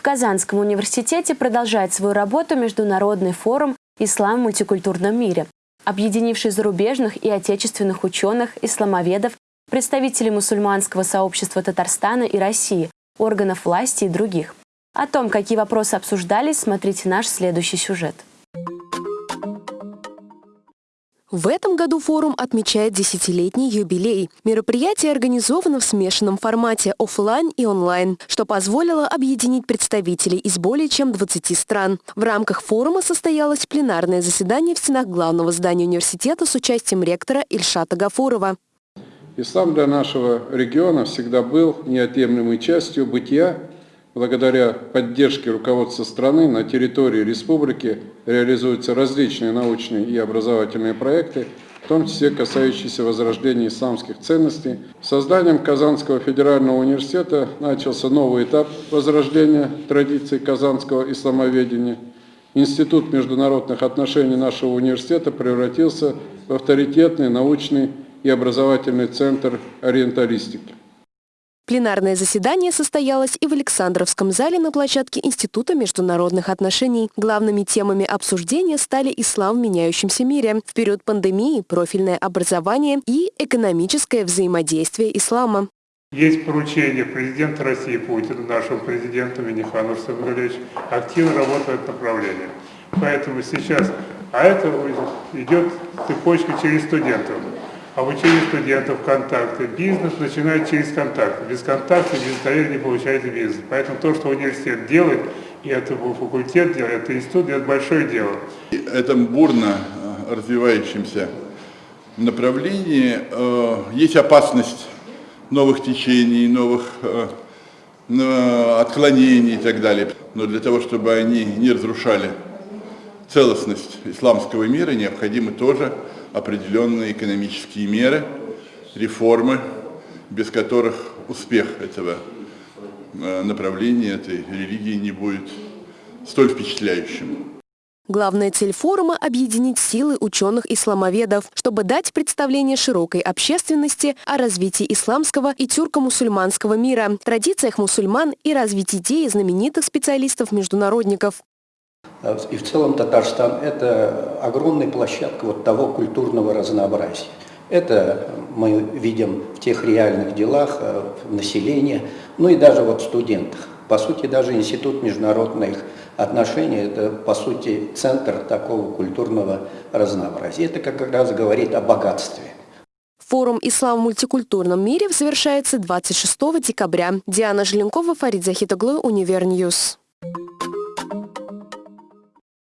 В Казанском университете продолжает свою работу Международный форум «Ислам в мультикультурном мире», объединивший зарубежных и отечественных ученых, исламоведов, представителей мусульманского сообщества Татарстана и России, органов власти и других. О том, какие вопросы обсуждались, смотрите наш следующий сюжет. В этом году форум отмечает десятилетний юбилей. Мероприятие организовано в смешанном формате офлайн и онлайн, что позволило объединить представителей из более чем 20 стран. В рамках форума состоялось пленарное заседание в стенах главного здания университета с участием ректора Ильшата Гафурова. Ислам для нашего региона всегда был неотъемлемой частью бытия Благодаря поддержке руководства страны на территории республики реализуются различные научные и образовательные проекты, в том числе касающиеся возрождения исламских ценностей. Созданием Казанского федерального университета начался новый этап возрождения традиций казанского исламоведения. Институт международных отношений нашего университета превратился в авторитетный научный и образовательный центр ориенталистики. Пленарное заседание состоялось и в Александровском зале на площадке Института международных отношений. Главными темами обсуждения стали ислам в меняющемся мире, в период пандемии, профильное образование и экономическое взаимодействие ислама. Есть поручение президента России Путина, нашего президента Минихана Савельевич, активно работает направление. Поэтому сейчас, а это идет цепочка через студентов обучение студентов, контакты. Бизнес начинает через контакты. Без контакта, без доверия не получается бизнес. Поэтому то, что университет делает, и это факультет делает, это институт, это большое дело. Это бурно э, развивающемся направлении э, есть опасность новых течений, новых э, отклонений и так далее. Но для того, чтобы они не разрушали целостность исламского мира, необходимы тоже определенные экономические меры, реформы, без которых успех этого э, направления, этой религии не будет столь впечатляющим. Главная цель форума – объединить силы ученых-исламоведов, чтобы дать представление широкой общественности о развитии исламского и тюрко-мусульманского мира, традициях мусульман и развить идеи знаменитых специалистов-международников. И в целом Татарстан – это огромная площадка вот того культурного разнообразия. Это мы видим в тех реальных делах, э, в населении, ну и даже вот в студентах. По сути, даже Институт международных отношений – это, по сути, центр такого культурного разнообразия. Это как раз говорит о богатстве. Форум «Ислам в мультикультурном мире» завершается 26 декабря. Диана Желенкова, Фарид Захитоглу, Univer News.